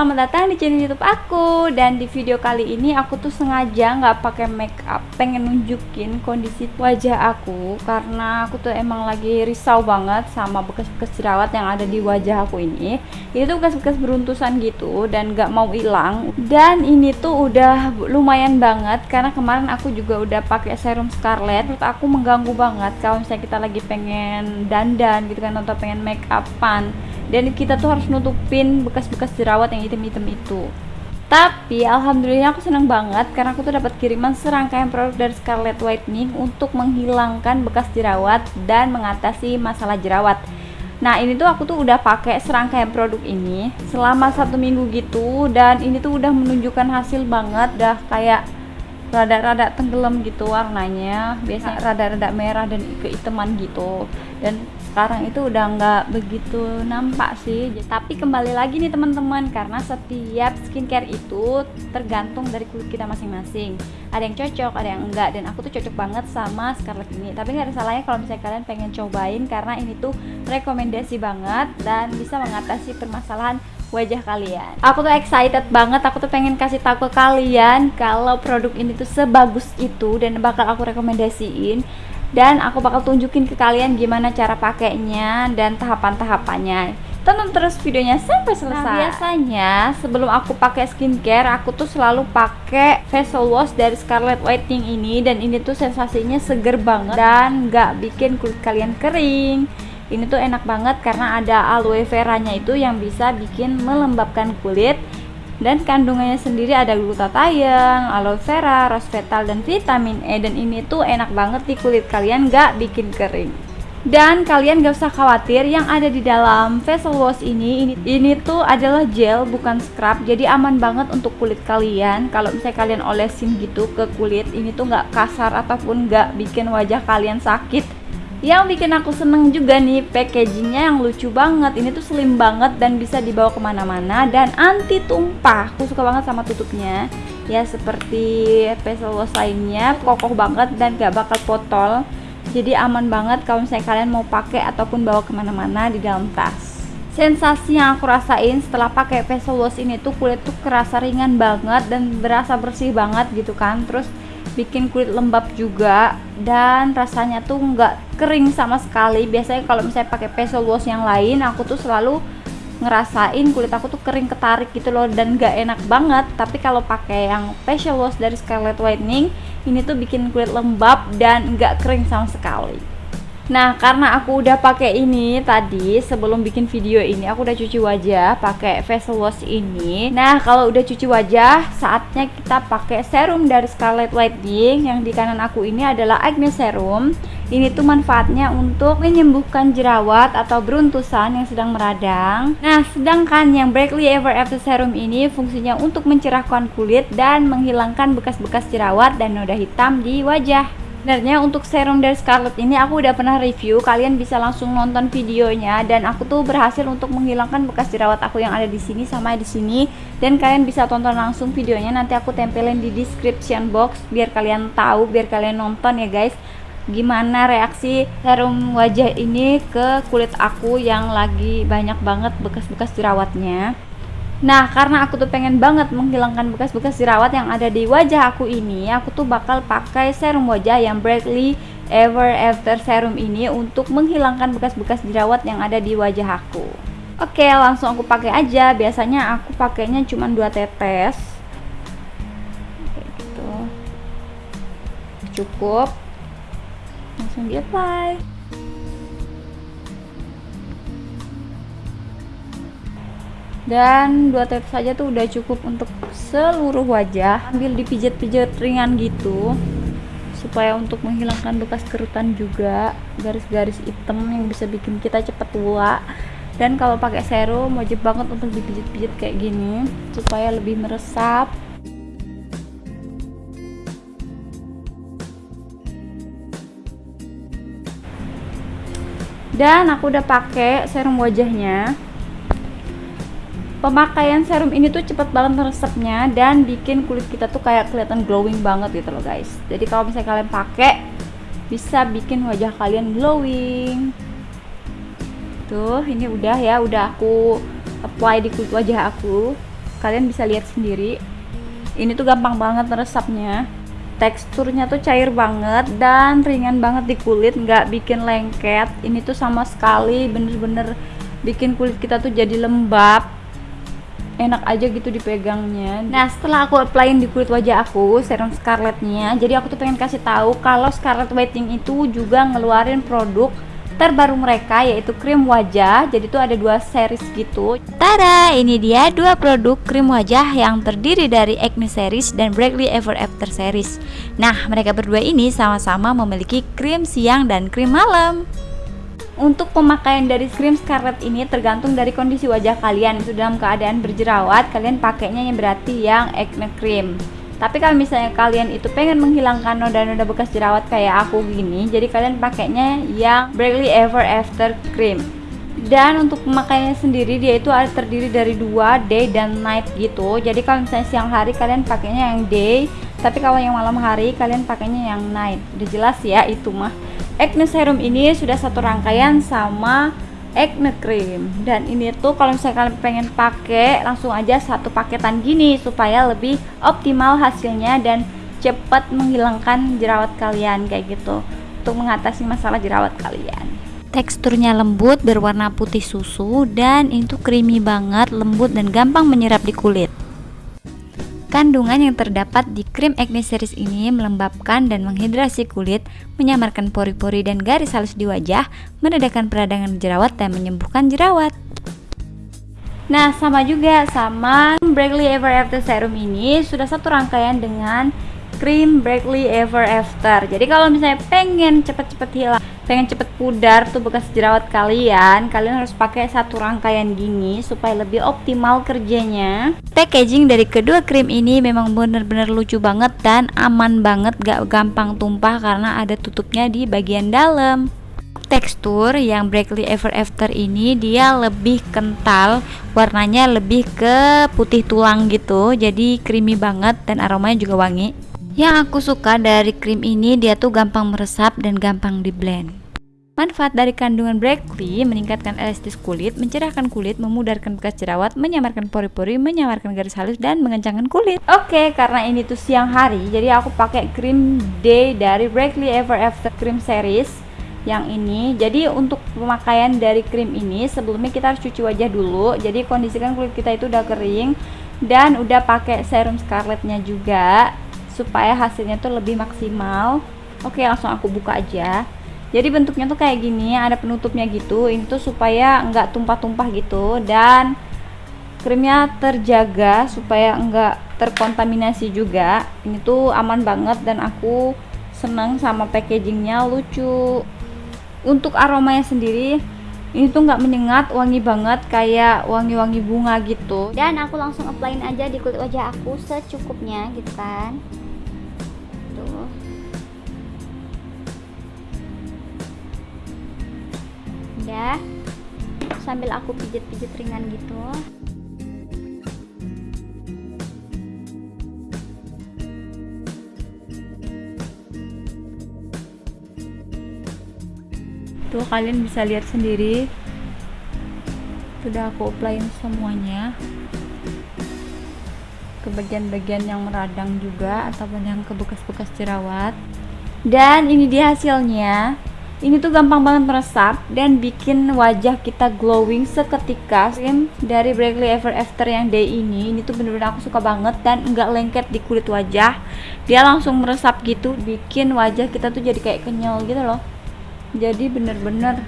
Selamat datang di channel YouTube aku Dan di video kali ini aku tuh sengaja nggak pakai make up, pengen nunjukin kondisi wajah aku karena aku tuh emang lagi risau banget sama bekas-bekas jerawat yang ada di wajah aku ini. Ini tuh bekas-bekas beruntusan gitu dan nggak mau hilang. Dan ini tuh udah lumayan banget karena kemarin aku juga udah pakai serum Scarlett. Menurut aku mengganggu banget kalau misalnya kita lagi pengen dandan gitu kan atau pengen make upan dan kita tuh harus nutupin bekas-bekas jerawat yang hitam-hitam itu. Tapi alhamdulillah aku seneng banget karena aku tuh dapat kiriman serangkaian produk dari Scarlett Whitening untuk menghilangkan bekas jerawat dan mengatasi masalah jerawat. Nah ini tuh aku tuh udah pakai serangkaian produk ini selama satu minggu gitu dan ini tuh udah menunjukkan hasil banget dah kayak rada-rada tenggelam gitu warnanya. Biasanya rada-rada merah dan keiteman gitu. Dan sekarang itu udah nggak begitu nampak sih. Tapi kembali lagi nih teman-teman karena setiap skincare itu tergantung dari kulit kita masing-masing. Ada yang cocok ada yang enggak. Dan aku tuh cocok banget sama Scarlett ini. Tapi nggak ada salahnya kalau misalnya kalian pengen cobain karena ini tuh rekomendasi banget dan bisa mengatasi permasalahan wajah kalian. Aku tuh excited banget aku tuh pengen kasih tahu ke kalian kalau produk ini tuh sebagus itu dan bakal aku rekomendasiin. Dan aku bakal tunjukin ke kalian gimana cara pakainya dan tahapan-tahapannya. Tonton terus videonya sampai selesai. nah, biasanya sebelum aku pakai skincare aku tuh selalu pakai facial wash dari Scarlett Whitening ini. Dan ini tuh sensasinya seger banget dan nggak bikin kulit kalian kering ini tuh enak banget karena ada aloe vera nya itu yang bisa bikin melembabkan kulit. Dan kandungannya sendiri ada glutathione, aloe vera, resveratrol dan vitamin E. Dan ini tuh enak banget di kulit kalian gak bikin kering. Dan kalian gak usah khawatir yang ada di dalam facial wash ini ini, ini tuh adalah gel bukan scrub. Jadi aman banget untuk kulit kalian. Kalau misalnya kalian olesin gitu ke kulit ini tuh gak kasar ataupun gak bikin wajah kalian sakit yang bikin aku seneng juga nih packagingnya yang lucu banget. Ini tuh slim banget dan bisa dibawa ke mana-mana dan anti tumpah. Aku suka banget sama tutupnya. Ya seperti facial wash lainnya kokoh banget dan gak bakal potol. Jadi aman banget kalau misalnya kalian mau pakai ataupun bawa ke mana-mana di dalam tas. Sensasi yang aku rasain setelah pakai facial wash ini tuh kulit tuh kerasa ringan banget dan berasa bersih banget gitu kan. Terus bikin kulit lembab juga dan rasanya tuh nggak kering sama sekali. Biasanya kalau misalnya pakai facial wash yang lain aku tuh selalu ngerasain kulit aku tuh kering ketarik gitu loh dan gak enak banget. Tapi kalau pakai yang facial wash dari Scarlett Whitening ini tuh bikin kulit lembab dan nggak kering sama sekali Nah, karena aku udah pakai ini tadi sebelum bikin video ini, aku udah cuci wajah pakai facial wash ini. Nah, kalau udah cuci wajah, saatnya kita pakai serum dari Scarlett Whitening. Yang di kanan aku ini adalah acne serum. Ini tuh manfaatnya untuk menyembuhkan jerawat atau beruntusan yang sedang meradang. Nah, sedangkan yang Breakly Ever After Serum ini fungsinya untuk mencerahkan kulit dan menghilangkan bekas-bekas jerawat dan noda hitam di wajah. Sebenarnya untuk serum dari Scarlett ini aku udah pernah review, kalian bisa langsung nonton videonya dan aku tuh berhasil untuk menghilangkan bekas jerawat aku yang ada di sini sama di sini. Dan kalian bisa tonton langsung videonya nanti aku tempelin di description box biar kalian tahu, biar kalian nonton ya guys. Gimana reaksi serum wajah ini ke kulit aku yang lagi banyak banget bekas-bekas jerawatnya Nah, karena aku tuh pengen banget menghilangkan bekas-bekas jerawat yang ada di wajah aku ini, aku tuh bakal pakai serum wajah yang Bradley Ever After Serum ini untuk menghilangkan bekas-bekas jerawat yang ada di wajah aku. Oke, langsung aku pakai aja. Biasanya aku pakainya cuma dua tetes. Kayak gitu. Cukup. Langsung di apply. Dan dua tetes saja tuh udah cukup untuk seluruh wajah. Ambil dipijat-pijat ringan gitu supaya untuk menghilangkan bekas kerutan juga. Garis-garis hitam yang bisa bikin kita cepat tua. Dan kalau pakai serum wajib banget untuk dipijat-pijat kayak gini supaya lebih meresap. Dan aku udah pakai serum wajahnya pemakaian serum ini tuh cepet banget meresapnya dan bikin kulit kita tuh kayak kelihatan glowing banget gitu loh guys. Jadi kalau misalnya kalian pakai bisa bikin wajah kalian glowing. Tuh ini udah ya udah aku apply di kulit wajah aku. Kalian bisa lihat sendiri. Ini tuh gampang banget meresapnya teksturnya tuh cair banget dan ringan banget di kulit nggak bikin lengket. Ini tuh sama sekali bener-bener bikin kulit kita tuh jadi lembab enak aja gitu dipegangnya. Nah setelah aku applyin di kulit wajah aku serum scarletnya jadi aku tuh pengen kasih tahu kalau scarlet whitening itu juga ngeluarin produk terbaru mereka yaitu krim wajah. Jadi tuh ada dua series gitu. Tada! Ini dia dua produk krim wajah yang terdiri dari Acne series dan Brightly Ever After series. Nah mereka berdua ini sama-sama memiliki krim siang dan krim malam untuk pemakaian dari krim Scarlet ini tergantung dari kondisi wajah kalian. Itu dalam keadaan berjerawat kalian pakainya yang berarti yang acne cream. Tapi kalau misalnya kalian itu pengen menghilangkan noda-noda bekas jerawat kayak aku gini jadi kalian pakainya yang Brightly Ever After Cream. Dan untuk pemakaiannya sendiri dia itu ada terdiri dari dua day dan night gitu. Jadi kalau misalnya siang hari kalian pakainya yang day. Tapi kalau yang malam hari kalian pakainya yang night. Udah jelas ya itu mah acne serum ini sudah satu rangkaian sama acne cream. Dan ini tuh kalau misalnya kalian pengen pakai langsung aja satu paketan gini supaya lebih optimal hasilnya dan cepat menghilangkan jerawat kalian kayak gitu. Untuk mengatasi masalah jerawat kalian. Teksturnya lembut berwarna putih susu dan itu creamy banget lembut dan gampang menyerap di kulit Kandungan yang terdapat di krim acne series ini melembabkan dan menghidrasi kulit, menyamarkan pori-pori dan garis halus di wajah, meredakan peradangan jerawat dan menyembuhkan jerawat. Nah, sama juga sama Brightly Ever After Serum ini sudah satu rangkaian dengan krim Brightly Ever After. Jadi kalau misalnya pengen cepet-cepet hilang pengen cepet pudar tuh bekas jerawat kalian. Kalian harus pakai satu rangkaian gini supaya lebih optimal kerjanya. Packaging dari kedua krim ini memang bener-bener lucu banget dan aman banget. Gak gampang tumpah karena ada tutupnya di bagian dalam. Tekstur yang Brightly Ever After ini dia lebih kental warnanya lebih ke putih tulang gitu. Jadi creamy banget dan aromanya juga wangi yang aku suka dari krim ini dia tuh gampang meresap dan gampang di blend Manfaat dari kandungan Brackley meningkatkan elastis kulit, mencerahkan kulit, memudarkan bekas jerawat, menyamarkan pori-pori, menyamarkan garis halus dan mengencangkan kulit. Oke, karena ini tuh siang hari, jadi aku pakai krim day dari Brackley Ever After Cream Series yang ini. Jadi untuk pemakaian dari krim ini sebelumnya kita harus cuci wajah dulu. Jadi kondisikan kulit kita itu udah kering dan udah pakai serum scarletnya juga supaya hasilnya tuh lebih maksimal. Oke, langsung aku buka aja. Jadi bentuknya tuh kayak gini ada penutupnya gitu. Ini tuh supaya enggak tumpah-tumpah gitu. Dan krimnya terjaga supaya enggak terkontaminasi juga. Ini tuh aman banget dan aku seneng sama packagingnya lucu. Untuk aromanya sendiri ini tuh nggak menyengat wangi banget kayak wangi-wangi bunga gitu. Dan aku langsung applyin aja di kulit wajah aku secukupnya gitu kan. Ya sambil aku pijit-pijit ringan gitu kalian bisa lihat sendiri. Sudah aku applyin semuanya. Ke bagian-bagian yang meradang juga ataupun yang ke bekas-bekas jerawat. Dan ini dia hasilnya. Ini tuh gampang banget meresap dan bikin wajah kita glowing seketika. Krim dari Brightly Ever After yang day ini. Ini tuh bener-bener aku suka banget dan enggak lengket di kulit wajah. Dia langsung meresap gitu bikin wajah kita tuh jadi kayak kenyal gitu loh jadi bener-bener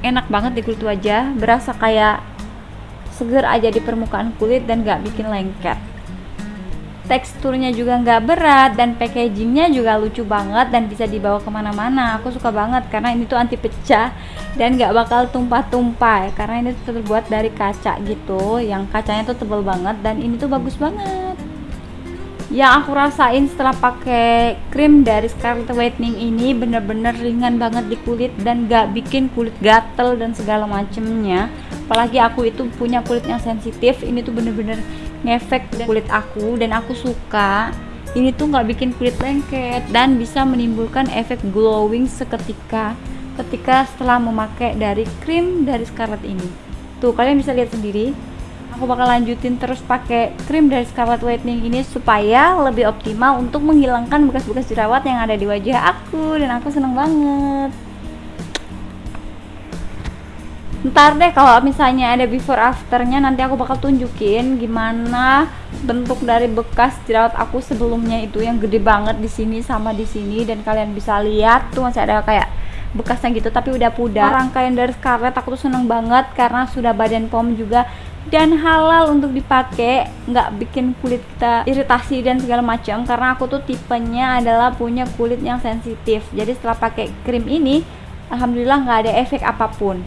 enak banget di kulit wajah berasa kayak seger aja di permukaan kulit dan gak bikin lengket. Teksturnya juga nggak berat dan packagingnya juga lucu banget dan bisa dibawa ke mana-mana. Aku suka banget karena ini tuh anti pecah dan nggak bakal tumpah-tumpah. Karena ini terbuat dari kaca gitu yang kacanya tuh tebal banget dan ini tuh bagus banget yang aku rasain setelah pakai krim dari Scarlet Whitening ini bener-bener ringan banget di kulit dan gak bikin kulit gatel dan segala macemnya. Apalagi aku itu punya kulit yang sensitif ini tuh bener-bener ngefek kulit aku dan aku suka. Ini tuh nggak bikin kulit lengket dan bisa menimbulkan efek glowing seketika ketika setelah memakai dari krim dari Scarlett ini. Tuh kalian bisa lihat sendiri aku bakal lanjutin terus pakai krim dari Scarlet Whitening ini supaya lebih optimal untuk menghilangkan bekas-bekas jerawat yang ada di wajah aku. Dan aku seneng banget. Ntar deh kalau misalnya ada before afternya nanti aku bakal tunjukin gimana bentuk dari bekas jerawat aku sebelumnya itu yang gede banget di sini sama di sini. Dan kalian bisa lihat tuh masih ada kayak bekasnya gitu tapi udah pudar. Rangkaian dari Scarlett aku tuh seneng banget karena sudah badan pom juga dan halal untuk dipakai nggak bikin kulit kita iritasi dan segala macam karena aku tuh tipenya adalah punya kulit yang sensitif jadi setelah pakai krim ini alhamdulillah nggak ada efek apa pun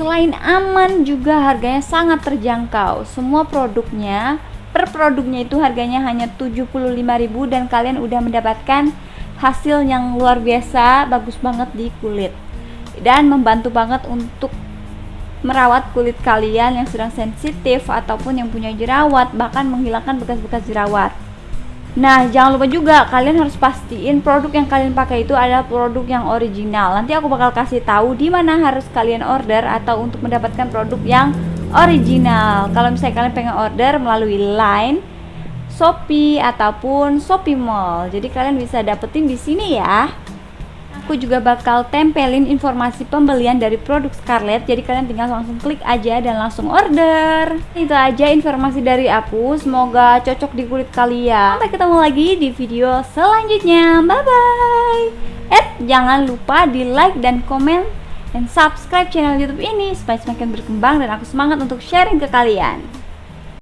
Selain aman juga harganya sangat terjangkau. Semua produknya per produknya itu harganya hanya 75.000 dan kalian udah mendapatkan hasil yang luar biasa, bagus banget di kulit. Dan membantu banget untuk merawat kulit kalian yang sedang sensitif ataupun yang punya jerawat, bahkan menghilangkan bekas-bekas jerawat. Nah, jangan lupa juga kalian harus pastiin produk yang kalian pakai itu adalah produk yang original. Nanti aku bakal kasih tahu di mana harus kalian order atau untuk mendapatkan produk yang original. Kalau misalnya kalian pengen order melalui Line, Shopee ataupun Shopee Mall. Jadi kalian bisa dapetin di sini ya aku juga bakal tempelin informasi pembelian dari produk Scarlett. Jadi kalian tinggal langsung klik aja dan langsung order. Itu aja informasi dari aku. Semoga cocok di kulit kalian. Sampai ketemu lagi di video selanjutnya. Bye bye eh jangan lupa di like dan komen dan subscribe channel youtube ini supaya semakin berkembang dan aku semangat untuk sharing ke kalian